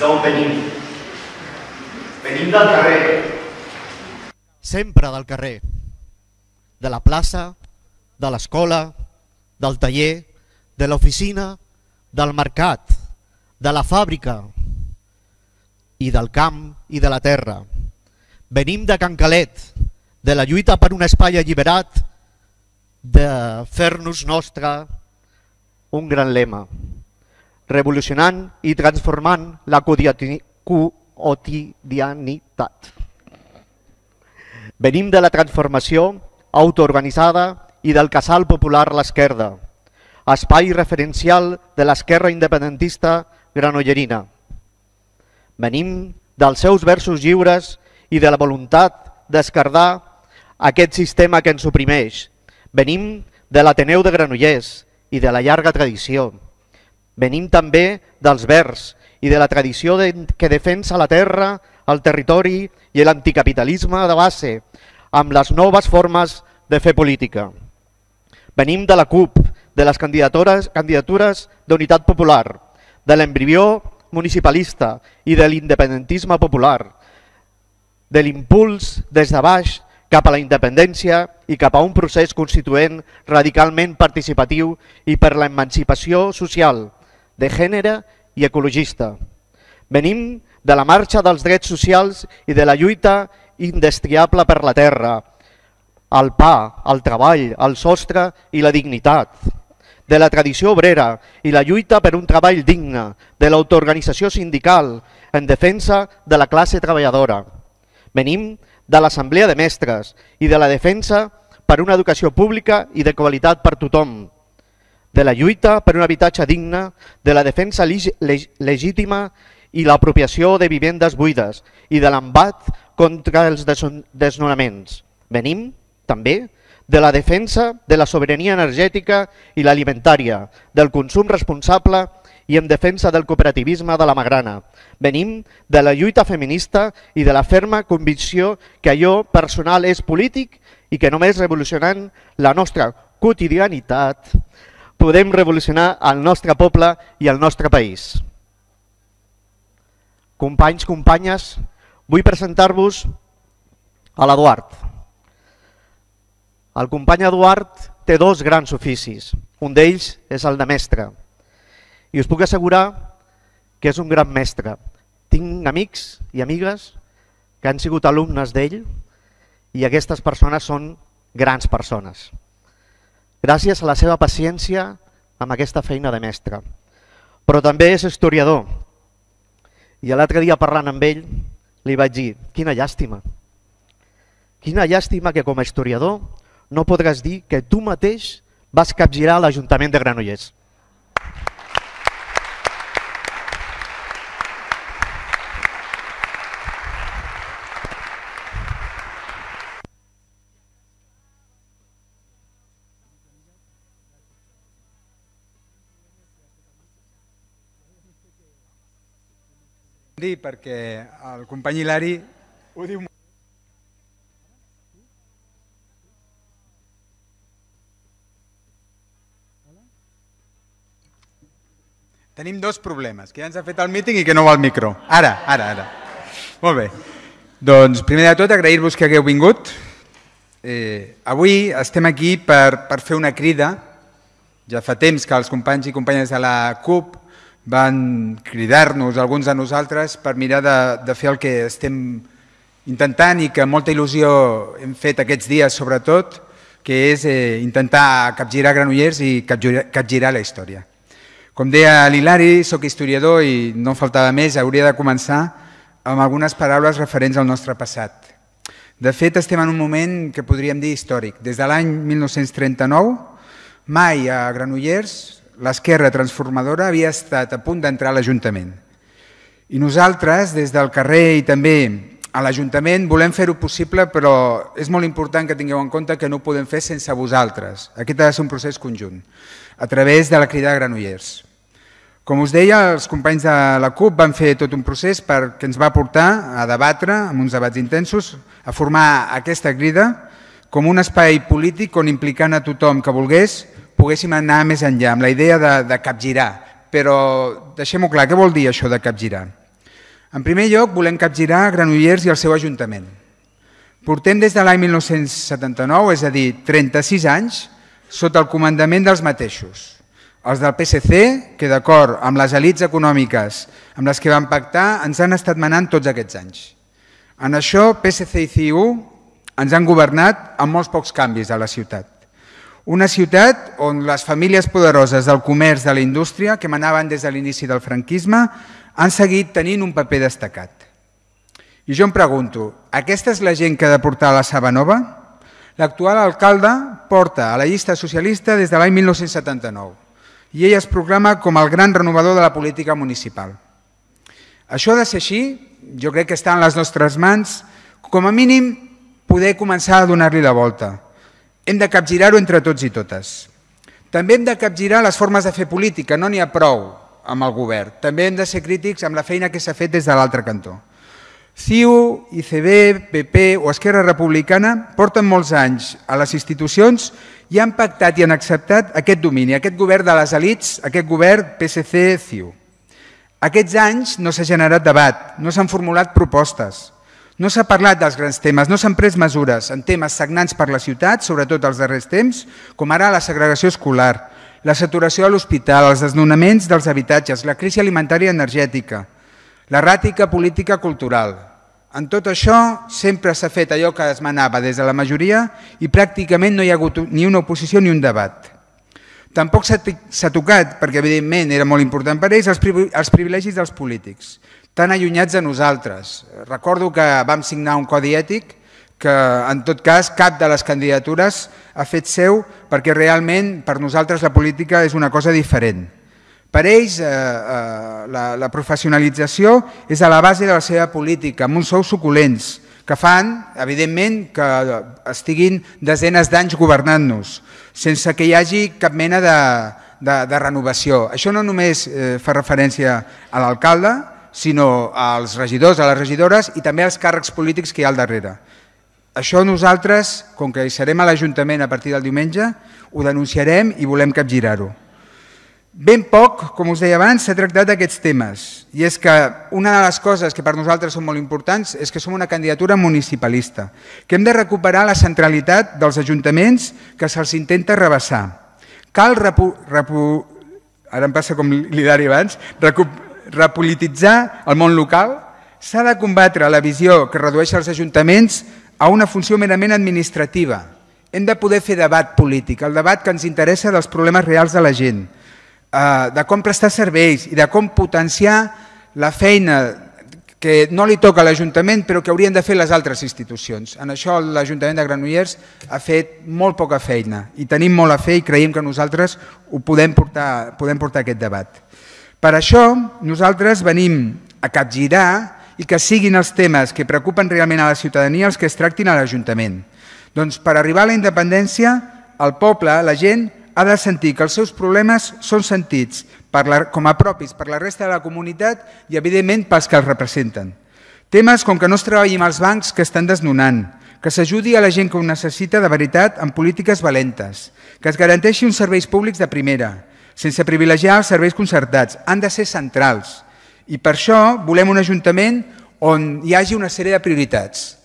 d'on venim. Venim del carrer. Sempre del carrer. De la plaça, de l'escola, del taller, de l'oficina, del mercat, de la fàbrica i del camp i de la terra. Venim de Can Calet, de la lluita per un espai alliberat, de fer-nos nostre un gran lema, revolucionant i transformant la quotidianitat. Venim de la transformació autoorganitzada i del casal popular L'Esquerda, espai referencial de l'esquerra independentista granollerina. Venim dels seus versos lliures i de la voluntat d'escardar aquest sistema que ens oprimeix. Venim de l'Ateneu de Granollers i de la llarga tradició. Venim també dels vers i de la tradició de, que defensa la terra, el territori i l'anticapitalisme de base, amb les noves formes de fer política. Venim de la CUP, de les candidatures, candidatures d'unitat popular, de l'embrió municipalista i de l'independentisme popular, de l'impuls des de baix cap a la independència i cap a un procés constituent radicalment participatiu i per l'emancipació social, de gènere i ecologista. Venim de la marxa dels drets socials i de la lluita indestriable per la terra, el pa, el treball, el sostre i la dignitat, de la tradició obrera i la lluita per un treball digne, de l'autoorganització sindical en defensa de la classe treballadora. Venim de l'Assemblea de Mestres i de la defensa per una educació pública i de qualitat per tothom, de la lluita per un habitatge digne, de la defensa legítima i l'apropiació de vivendes buides i de l'embat contra els desnonaments. Venim, també, de la defensa de la sobirania energètica i l'alimentària, del consum responsable i en defensa del cooperativisme de la Magrana. Venim de la lluita feminista i de la ferma convicció que allò personal és polític i que només revolucionant la nostra quotidianitat podem revolucionar el nostre poble i el nostre país. Companys, companyes, vull presentar-vos a l'Eduard. El company Eduard té dos grans oficis. Un d'ells és el de mestre. I us puc assegurar que és un gran mestre. Tinc amics i amigues que han sigut alumnes d'ell i aquestes persones són grans persones. Gràcies a la seva paciència amb aquesta feina de mestre. Però també és historiador. I l'altre dia parlant amb ell li vaig dir, quina llàstima. Quina llàstima que com a historiador no podràs dir que tu mateix vas capgirar l'Ajuntament de Granollers. Dir perquè el company Hilari ho diu Tenim dos problemes, que ja ens ha fet el míting i que no va al micro. Ara, ara, ara. Molt bé. Doncs primer de tot agrair-vos que hagueu vingut. Eh, avui estem aquí per, per fer una crida. Ja fa temps que els companys i companyes de la CUP van cridar-nos, alguns de nosaltres, per mirar de, de fer el que estem intentant i que molta il·lusió hem fet aquests dies sobretot, que és eh, intentar capgirar Granollers i capgirar, capgirar la història. Com deia l'Hilari, sóc historiador i no faltava més, hauria de començar amb algunes paraules referents al nostre passat. De fet, estem en un moment que podríem dir històric. Des de l'any 1939, mai a Granollers l'esquerra transformadora havia estat a punt d'entrar a l'Ajuntament. I nosaltres, des del carrer i també a l'Ajuntament, volem fer-ho possible, però és molt important que tingueu en compte que no ho podem fer sense vosaltres. Aquest ha de ser un procés conjunt, a través de la crida de Granollers. Com us deia, els companys de la CUP van fer tot un procés perquè ens va portar a debatre, amb uns debats intensos, a formar aquesta crida com un espai polític on implicant a tothom que volgués poguéssim anar més enllà, amb la idea de, de capgirar. Però deixem-ho clar, què vol dir això de capgirar? En primer lloc, volem capgirar Granollers i el seu Ajuntament. Portem des de l'any 1979, és a dir, 36 anys, sota el comandament dels mateixos. Els del PSC, que d'acord amb les elites econòmiques amb les que van pactar, ens han estat manant tots aquests anys. En això, PSC i CiU ens han governat amb molts pocs canvis a la ciutat. Una ciutat on les famílies poderoses del comerç de la indústria, que manaven des de l'inici del franquisme, han seguit tenint un paper destacat. I jo em pregunto, aquesta és la gent que ha de portar la Saba Nova? L'actual alcalde porta a la llista socialista des de l'any 1979 i ell es proclama com el gran renovador de la política municipal. Això ha de ser així, jo crec que està en les nostres mans, com a mínim poder començar a donar-li la volta. Hem de capgirar-ho entre tots i totes. També hem de capgirar les formes de fer política, no n'hi ha prou amb el govern. També hem de ser crítics amb la feina que s'ha fet des de l'altre cantó. CiU, ICB, PP o Esquerra Republicana porten molts anys a les institucions i han pactat i han acceptat aquest domini, aquest govern de les elites, aquest govern PSC-CiU. Aquests anys no s'ha generat debat, no s'han formulat propostes, no s'ha parlat dels grans temes, no s'han pres mesures en temes sagnants per la ciutat, sobretot els darrers temps, com ara la segregació escolar, la saturació a l'hospital, els desnonaments dels habitatges, la crisi alimentària i energètica, L'erràtica política cultural. En tot això sempre s'ha fet allò que es manava des de la majoria i pràcticament no hi ha hagut ni una oposició ni un debat. Tampoc s'ha tocat, perquè evidentment era molt important per ells, els privilegis dels polítics, tan allunyats de nosaltres. Recordo que vam signar un codi ètic que en tot cas cap de les candidatures ha fet seu perquè realment per nosaltres la política és una cosa diferent. Per ells, eh, eh, la, la professionalització és a la base de la seva política, amb uns sous suculents, que fan, evidentment, que estiguin desenes d'anys governant-nos, sense que hi hagi cap mena de, de, de renovació. Això no només eh, fa referència a l'alcalde, sinó als regidors, a les regidores i també als càrrecs polítics que hi ha al darrere. Això nosaltres, com que hi serem a l'Ajuntament a partir del diumenge, ho denunciarem i volem capgirar-ho. Ben poc, com us deia abans, s'ha tractat d'aquests temes i és que una de les coses que per nosaltres són molt importants és que som una candidatura municipalista, que hem de recuperar la centralitat dels ajuntaments que se'ls intenta rebassar. Cal, repu, repu, ara em passa com l'Hilari abans, recu, repolititzar el món local, s'ha de combatre la visió que redueix els ajuntaments a una funció merament administrativa. Hem de poder fer debat polític, el debat que ens interessa dels problemes reals de la gent, Eh, de com prestar serveis i de com potenciar la feina que no li toca a l'Ajuntament però que haurien de fer les altres institucions. En això l'Ajuntament de Granollers ha fet molt poca feina i tenim molt a fer i creiem que nosaltres ho podem portar, podem portar aquest debat. Per això nosaltres venim a capgirar i que siguin els temes que preocupen realment a la ciutadania els que es tractin a l'Ajuntament. Doncs per arribar a la independència, el poble, la gent, ha de sentir que els seus problemes són sentits com a propis per la resta de la comunitat i, evidentment, pels que els representen. Temes com que no es treballi amb els bancs que estan desnonant, que s'ajudi a la gent que ho necessita de veritat amb polítiques valentes, que es garanteixi uns serveis públics de primera, sense privilegiar els serveis concertats, han de ser centrals. I per això volem un Ajuntament on hi hagi una sèrie de prioritats.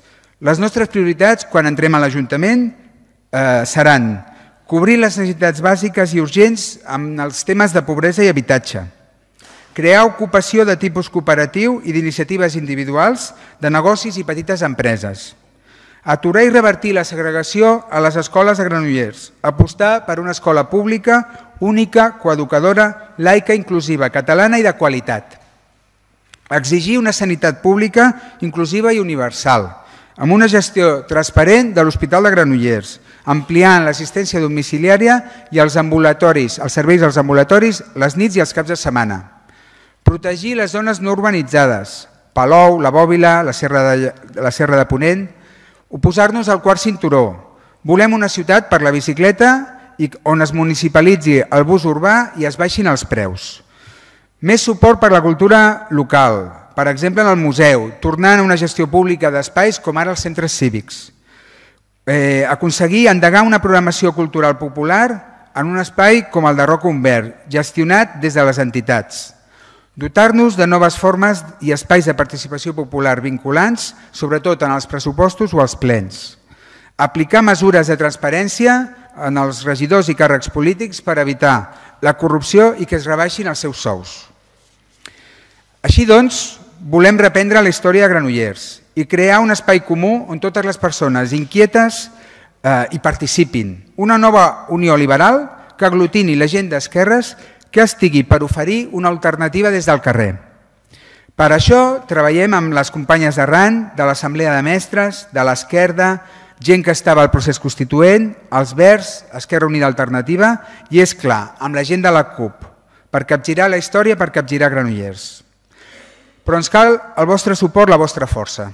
Les nostres prioritats, quan entrem a l'Ajuntament, eh, seran cobrir les necessitats bàsiques i urgents amb els temes de pobresa i habitatge, crear ocupació de tipus cooperatiu i d'iniciatives individuals de negocis i petites empreses, aturar i revertir la segregació a les escoles de Granollers, apostar per una escola pública, única, coeducadora, laica, inclusiva, catalana i de qualitat, exigir una sanitat pública inclusiva i universal, amb una gestió transparent de l'Hospital de Granollers, ampliant l'assistència domiciliària i els ambulatoris, els serveis als ambulatoris les nits i els caps de setmana. Protegir les zones no urbanitzades, Palou, la Bòbila, la Serra de, la Serra de Ponent, oposar-nos al quart cinturó. Volem una ciutat per la bicicleta i on es municipalitzi el bus urbà i es baixin els preus. Més suport per la cultura local, per exemple en el museu, tornant a una gestió pública d'espais com ara els centres cívics eh, aconseguir endegar una programació cultural popular en un espai com el de Roca Umbert, gestionat des de les entitats. Dotar-nos de noves formes i espais de participació popular vinculants, sobretot en els pressupostos o els plens, aplicar mesures de transparència en els regidors i càrrecs polítics per evitar la corrupció i que es rebaixin els seus sous. Així doncs, volem reprendre la història de Granollers i crear un espai comú on totes les persones inquietes eh, hi participin. Una nova unió liberal que aglutini la gent d'esquerres que estigui per oferir una alternativa des del carrer. Per això treballem amb les companyes d'arran, de l'Assemblea de Mestres, de l'Esquerda, gent que estava al procés constituent, els Verds, Esquerra Unida Alternativa i, és clar, amb la gent de la CUP, per capgirar la història, per capgirar Granollers. Però ens cal el vostre suport, la vostra força,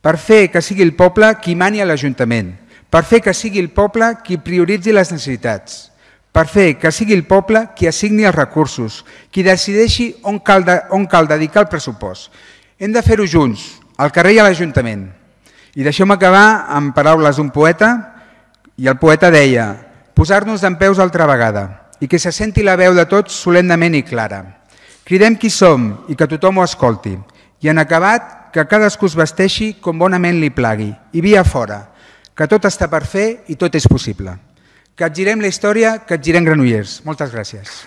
per fer que sigui el poble qui mani a l'Ajuntament, per fer que sigui el poble qui prioritzi les necessitats, per fer que sigui el poble qui assigni els recursos, qui decideixi on cal, de, on cal dedicar el pressupost. Hem de fer-ho junts, al carrer i a l'Ajuntament. I deixeu-me acabar amb paraules d'un poeta, i el poeta deia posar-nos d'en peus altra vegada i que se senti la veu de tots solemnament i clara. Cridem qui som i que tothom ho escolti. I en acabat, que cadascú es vesteixi com bonament li plagui. I via fora, que tot està per fer i tot és possible. Capgirem la història, capgirem Granollers. Moltes gràcies.